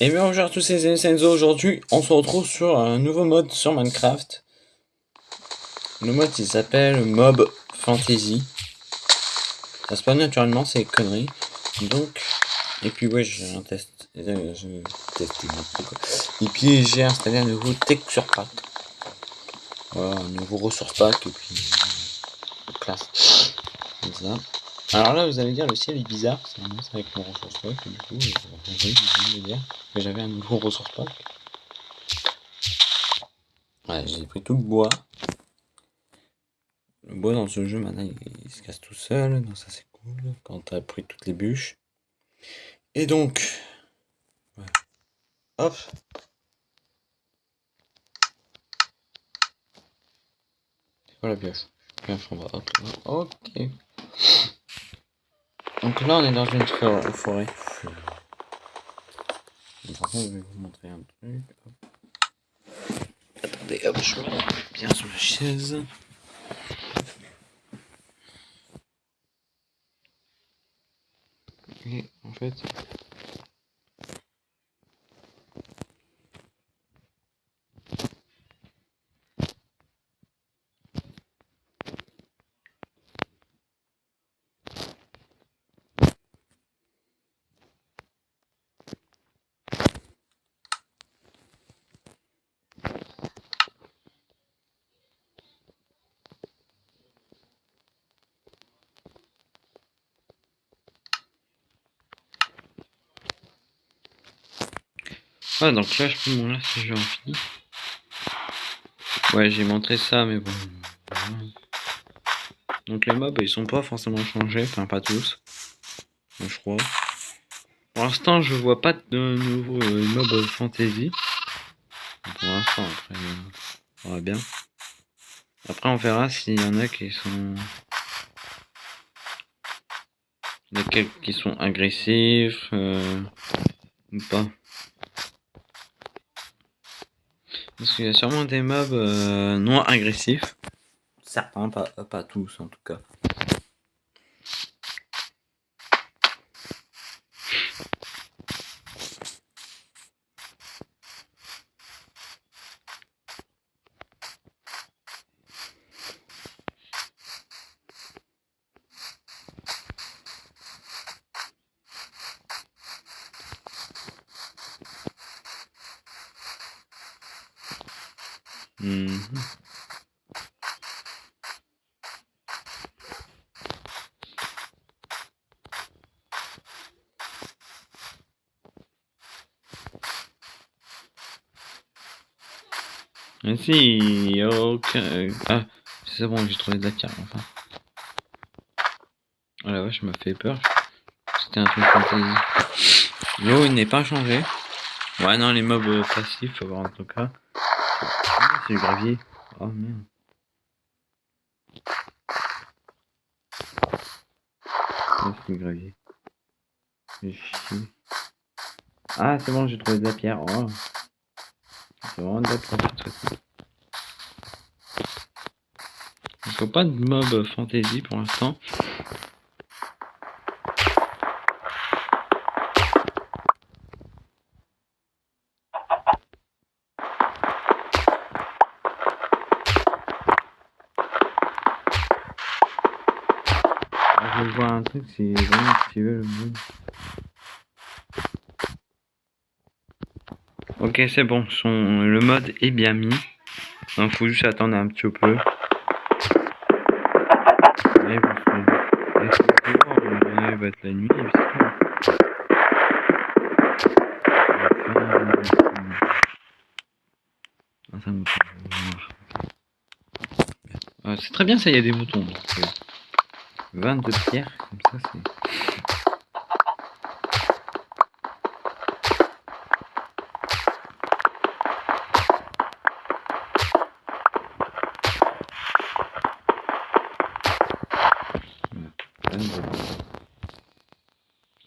Et bien bonjour à tous les Senzo, aujourd'hui on se retrouve sur un nouveau mode sur Minecraft. Le mode il s'appelle Mob Fantasy. Ça se passe naturellement, c'est conneries. Donc, et puis ouais j'ai un test. Euh, je teste Et puis j'ai installé un nouveau texture pack. Voilà, un nouveau ressource pack et puis euh, classe. Comme ça. Alors là, vous allez dire, le ciel est bizarre, c'est avec mon ressource pack, du coup, euh, dire que j'avais un nouveau ressource pack. Ouais, j'ai pris tout le bois. Le bois dans ce jeu, maintenant, il, se casse tout seul, donc ça c'est cool, quand t'as pris toutes les bûches. Et donc, hop. C'est quoi la pioche? Ok. Donc là, on est dans une forêt. Par contre, je vais vous montrer un truc. Attendez, hop, je me bien sur la chaise. Et en fait, Ah, donc là, je peux là si je en fini. Ouais, j'ai montré ça, mais bon. Donc les mobs, ils sont pas forcément changés, enfin pas tous. Je crois. Pour l'instant, je vois pas de nouveaux euh, mobs fantasy. Pour l'instant, après, euh, on verra bien. Après, on verra s'il y en a qui sont... Quelques qui sont agressifs, euh, ou pas. Parce qu'il y a sûrement des mobs euh, non agressifs. Certains, pas, pas tous en tout cas. Mmh. Si, ok. Ah, c'est bon, j'ai trouvé de la carte enfin. Oh la vache, m'a fait peur. C'était un truc fantasy. L'eau, il n'est pas changé. Ouais, non, les mobs passifs, faut voir en tout cas c'est le gravier. Oh merde. c'est le gravier. Ah, c'est bon, j'ai trouvé de la pierre. Oh. C'est vraiment de la pierre. Il faut pas de mob fantasy pour l'instant. Je voir un truc, c'est vraiment. Ok, c'est bon, son, le mode est bien mis. Donc, faut juste attendre un petit peu. C'est très bien ça, il y a des moutons. 22 pierres, comme ça c'est...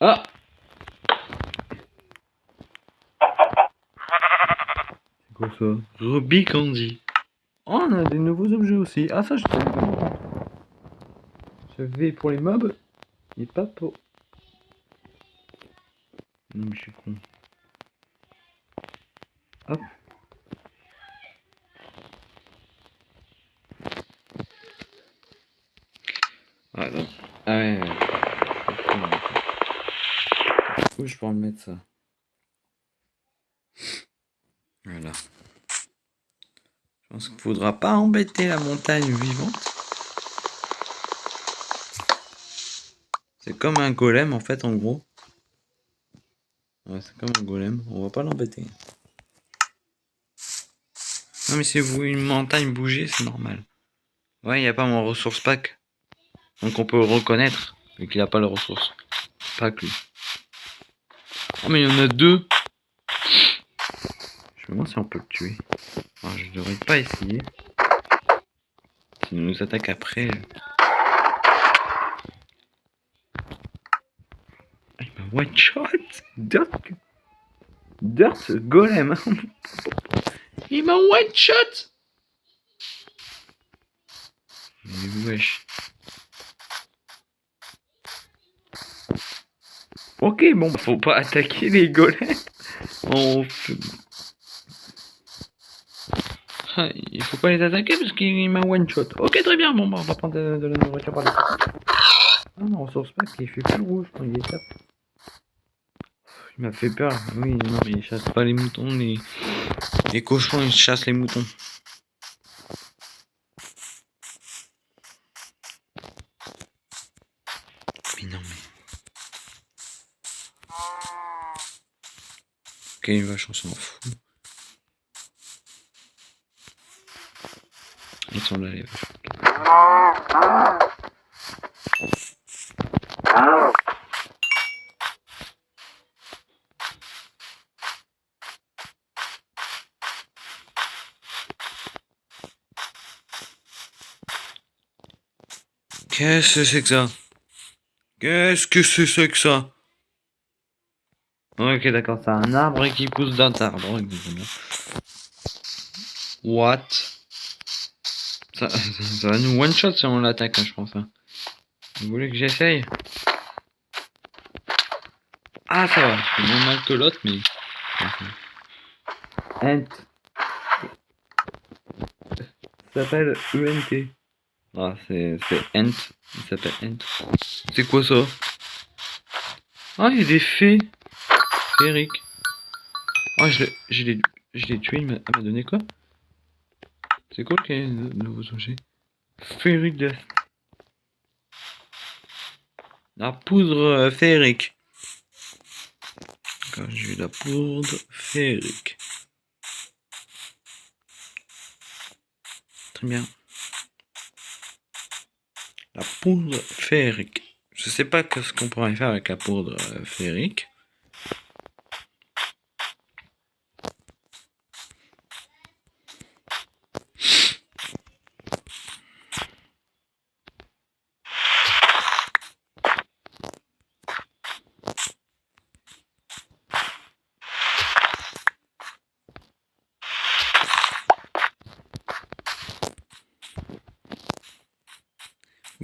Ah C'est quoi ça? Ruby Candy. Oh, on a des nouveaux objets aussi. Ah, ça, je savais pas. V pour les mobs et pas pour... Non mais je suis con. Hop. Ah, donc. ah ouais, ouais. Où je peux en mettre ça Voilà. Je pense qu'il faudra pas embêter la montagne vivante. C'est comme un golem en fait en gros. Ouais, c'est comme un golem, on va pas l'embêter. Non mais si vous une montagne bouger, c'est normal. Ouais, il n'y a pas mon ressource pack. Donc on peut le reconnaître, mais qu'il a pas le ressource pack lui. Oh mais il y en a deux Je me demande si on peut le tuer. Je devrais pas essayer. S'il nous attaque après... One shot Dirt Dirt Golem Il m'a one shot Mais wesh. Ok, bon, faut pas attaquer les golems. On... Ah, il faut pas les attaquer parce qu'il m'a one shot. Ok, très bien, bon, bah, on va prendre de, la nourriture par là. Ah non, ressource pas qu'il fait plus rouge quand il est tape. Il m'a fait peur. Oui, non, mais il chasse pas les moutons. Les, les cochons, ils chassent les moutons. Mais non, mais... Ok, une vache, on s'en fout. Ils sont là, les vaches. Qu'est-ce que c'est que ça? Qu'est-ce que c'est que ça? Ok, d'accord, c'est un arbre qui pousse d'un arbre. What? Ça, ça, va nous one-shot si on l'attaque, hein, je pense. Hein. Vous voulez que j'essaye? Ah, ça va, c'est moins mal que l'autre, mais... Ent. Ça s'appelle ENT. Ah, c'est Ent. Il s'appelle Ent. C'est quoi ça? Ah, il y a des fées. Eric. Ah, je l'ai tué, il m'a donné quoi? C'est quoi le nouveau objet Féerique de... La poudre euh, féerique. J'ai la poudre féerique. Très bien. Poudre féerique. Je sais pas ce qu'on pourrait faire avec la poudre euh, féerique.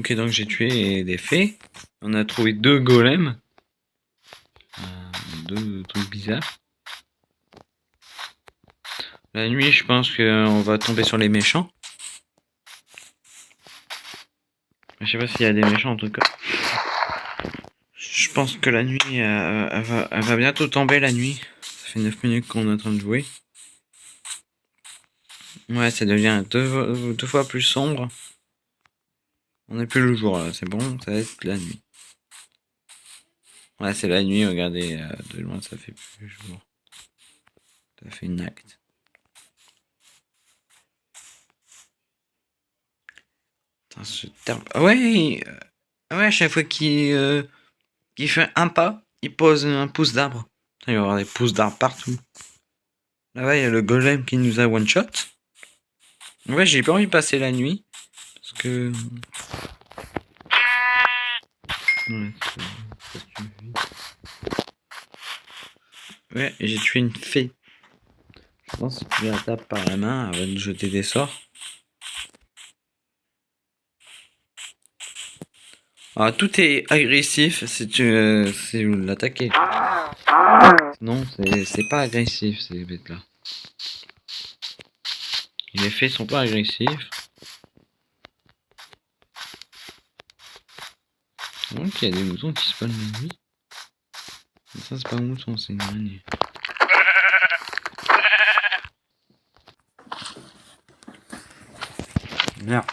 Ok, donc j'ai tué des fées. On a trouvé deux golems. Euh, deux trucs bizarres. La nuit, je pense qu'on va tomber sur les méchants. Je sais pas s'il y a des méchants en tout cas. Je pense que la nuit, euh, elle, va, bientôt tomber la nuit. Ça fait 9 minutes qu'on est en train de jouer. Ouais, ça devient deux fois plus sombre. On n'est plus le jour là, c'est bon, ça va être la nuit. Ouais, c'est la nuit, regardez, euh, de loin ça fait plus jour. Ça fait une acte. Attends, ce terme. Ah ouais euh, ouais, à chaque fois qu'il euh, fait un pas, il pose un pouce d'arbre. Il va y avoir des pouces d'arbre partout. Là-bas, il y a le golem qui nous a one shot. Ouais, j'ai pas envie de passer la nuit. Que Ouais, j'ai tué une fée. Je pense que tu la taper par la main avant de jeter des sorts. Ah, tout est agressif si tu euh, si vous l'attaquez. Non, c'est pas agressif ces bêtes là. Les faits sont pas agressifs. Donc il y a des moutons qui spawnent la nuit. Ça c'est pas un mouton, c'est une araignée. Merde.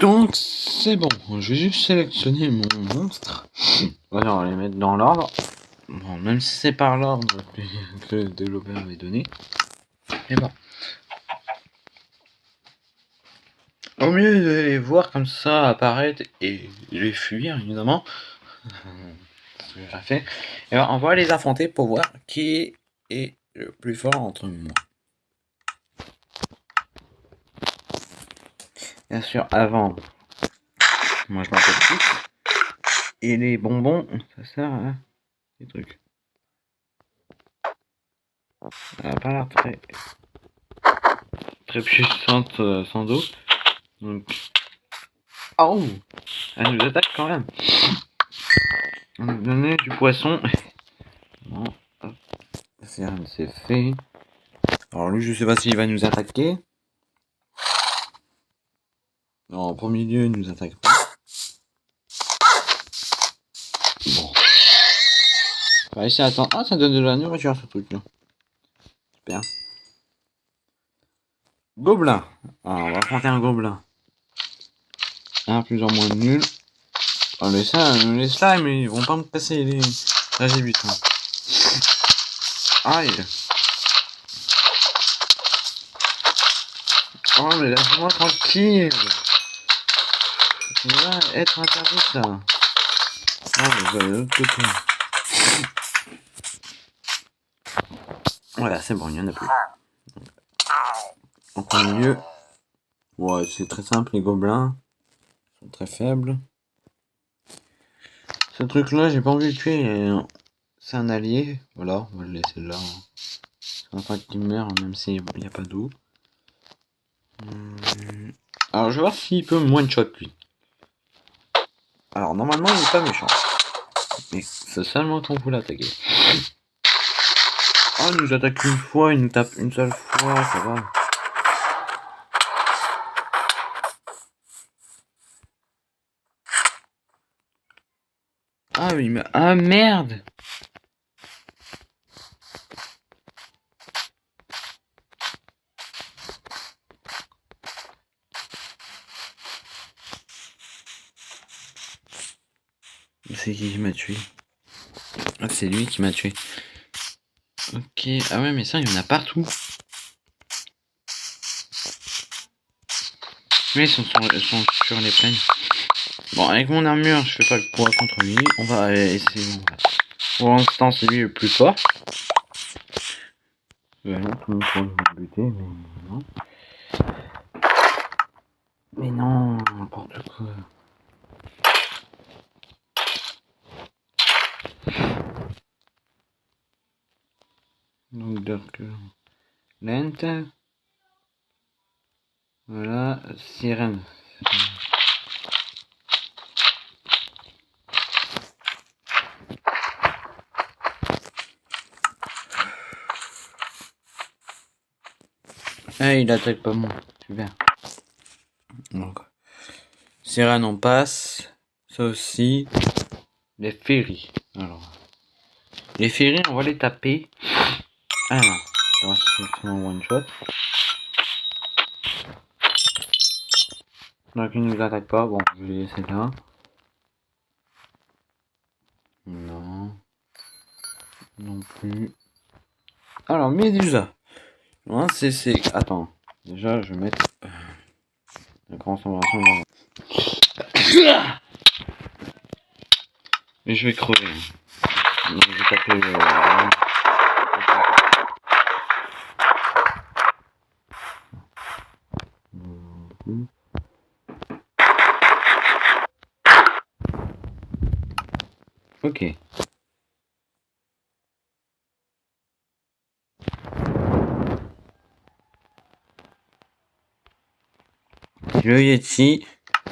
Donc c'est bon, je vais juste sélectionner mon monstre. Voilà, on va les mettre dans l'ordre. Bon, même si c'est par l'ordre que le développeur avait donné. Mais bon. Au mieux de les voir comme ça apparaître et les fuir, évidemment. j'ai fait. Et ben, on va les affronter pour voir qui est le plus fort entre moi. Bien sûr, avant, moi je m'appelle plus. Et les bonbons, ça sert à des trucs. Ça n'a pas l'air très, très puissante euh, sans doute. Donc. Oh Elle nous attaque quand même. On nous donner du poisson. Bon. C'est fait. Alors lui, je sais pas s'il va nous attaquer. Non, en premier lieu, il nous attaque pas. Bon. On va essayer d'attendre. Ah, ça donne de la nourriture ce truc là. Super. Gobelin. Alors, on va affronter un gobelin un plus ou moins nul. Oh, les, les slimes, ils vont pas me passer les... Là, j'ai vu ça. Aïe. Oh, mais laisse-moi tranquille. Ça va être interdit, ça. Ah, mais allez de l'autre côté. Voilà, c'est bon, il y en a plus. En milieu. Ouais, c'est très simple, les gobelins très faible. Ce truc là, j'ai pas envie de tuer. C'est un allié. Voilà, on va le laisser là. C'est un truc qui meurt, même s'il n'y a pas d'eau. Hum, alors, je vais voir s'il peut one shot lui. Alors, normalement, il est pas méchant. Mais c'est seulement quand vous l'attaquer. Oh, il nous attaque une fois, il nous tape une seule fois, ça va. Ah oui, mais... Ah merde C'est qui qui m'a tué? Ah, c'est lui qui m'a tué. Ok. Ah ouais, mais ça, il y en a partout. Mais ils sont sur les plaines. Bon, avec mon armure, je fais pas le poids contre lui. On va essayer. Pour l'instant, c'est lui le plus fort. Mais non. Mais non, n'importe quoi. Donc, Dark Lente. Voilà, sirène. Ah, il attaque pas moi. Super. Donc, Sirène, on passe. Ça aussi. Les ferries. Alors. Les ferries, on va les taper. Ah non. C'est un one shot. Donc, il nous attaque pas. Bon, je vais laisser là. Non. Non plus. Alors, Médusa. Non, c'est. Attends. Déjà, je vais mettre... Euh, la concentration. Et je vais crever. Je vais taper... Euh... Ok. Le Yeti.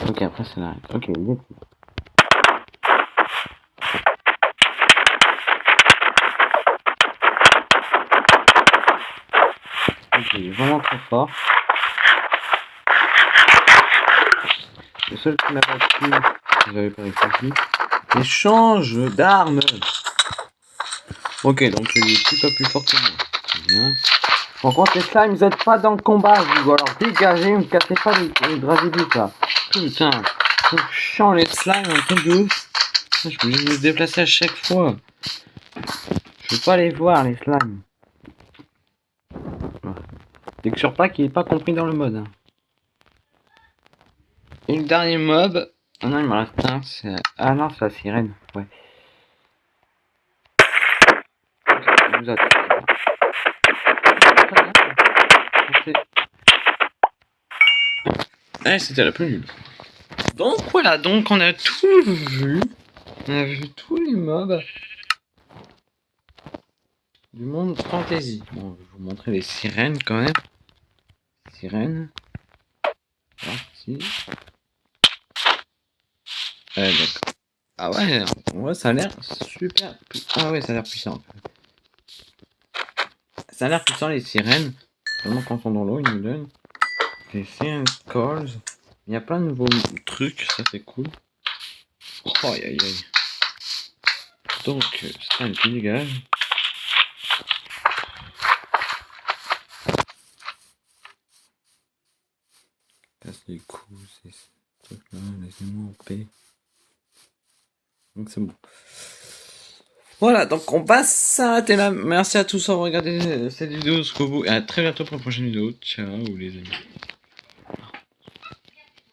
Ok, après c'est la... Ok, Yeti. truc est vraiment trop fort. Le seul qui m'a pas plu, j'avais pas réfléchi, échange d'armes. Ok, donc il est plutôt plus fort que moi. Bien. Par contre, les slimes, ils aident pas dans le combat, vous. Alors dégagez, me cassez pas les, vite là. Putain, c'est chiant les slimes, un truc de ouf. Je peux me déplacer à chaque fois. Je veux pas les voir, les slimes. Dès que sur pas qu'il est pas compris dans le mode. Et le dernier mob. Ah non, il me reste un. Ah non, c'est la sirène. Ouais. Vous Eh, c'était la plus nulle. Donc voilà, donc on a tout vu. On a vu tous les mobs du monde fantasy. Bon, je vais vous montrer les sirènes quand même. Sirènes. Parti. Ouais, d'accord. Ah ouais, ouais, ça a l'air super. Ah ouais, ça a l'air puissant. Ça a l'air puissant les sirènes. Vraiment quand on dans l'eau, ils nous donnent des sirènes calls. Il y a plein de nouveaux trucs, ça c'est cool. Oh aïe aïe aïe. Donc, c'est un petit dégage. Casse les coups, c'est ce truc-là, laissez-moi en paix. Donc c'est bon. Voilà, donc on va s'arrêter là. Merci à tous d'avoir regardé cette vidéo jusqu'au bout. Et à très bientôt pour la prochaine vidéo. Ciao les amis.